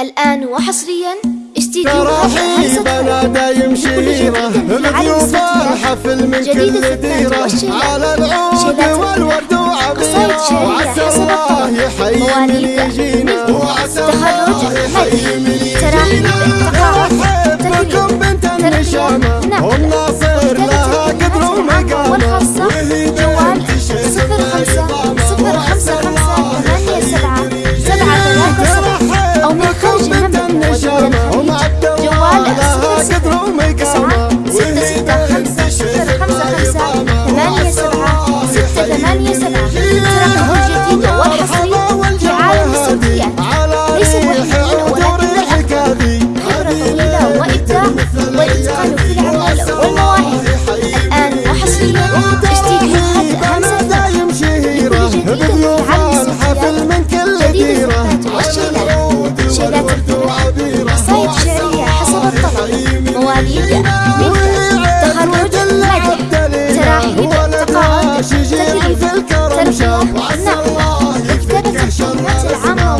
الآن وحصريا استديو رحيبنا دايم شهيرة الضيوفة حفل من كل ديرة على العود والورد وعبيرة وعسى الله يحيي من يجينا. وعسى الله يحيي من يجينا. رحيب بكم بنت النشامة.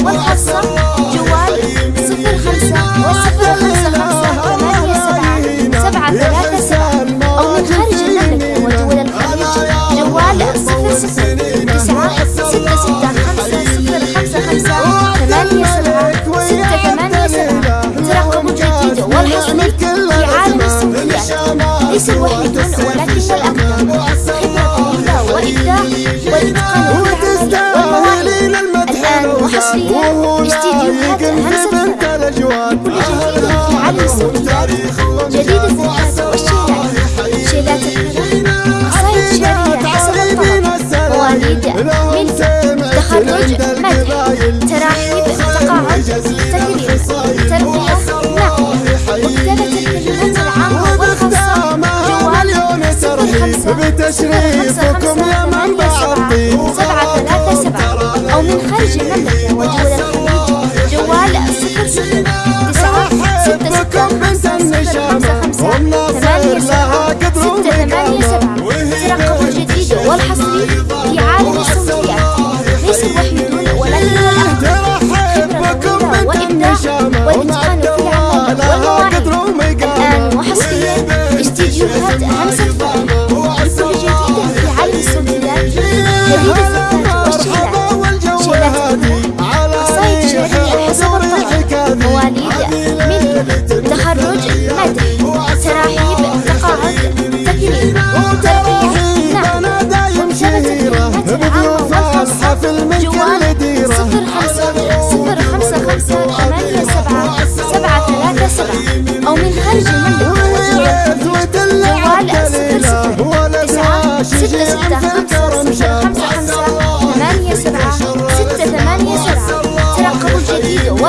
والحصر جوال صفر خمسة صفر خمسة خمسة ثمانية سبعة. سبعة ثلاثة سبعة. أو من خارج المملكة ودول الخليج. جوال صفر صفر. تسعة ستة ستة خمسة صفر خمسة خمسة. ثمانية سبعة ستة ثمانية سبعة. ترقب جديد والحصري في عالم السمكيات ليس الوحيد ولكن الأقدم とり。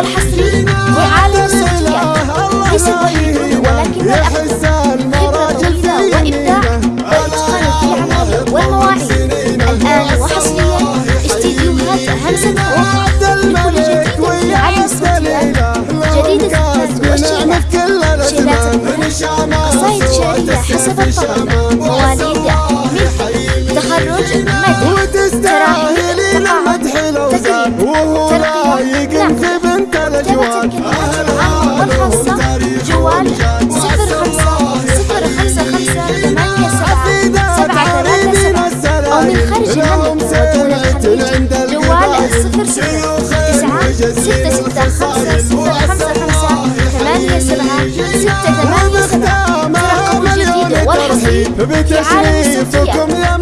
والحصري في الصوتيات ليس وحيد ولكن الأفضل خبرة طويلة وإبداع وإتقان في أعماله والمواعيد الآن وحصريا استديوهات همسة وكل جديد عالم الصوتيات جديد الزفاف والشعر شيلات النور قصائد شعرية حسب الطلب مواليد جوال صفر صفر. تسعة ستة ستة خمسة صفر خمسة خمسة ثمانية سبعة ستة ثمانية سبعة. رقم جديد والحصري في عالم السبتيات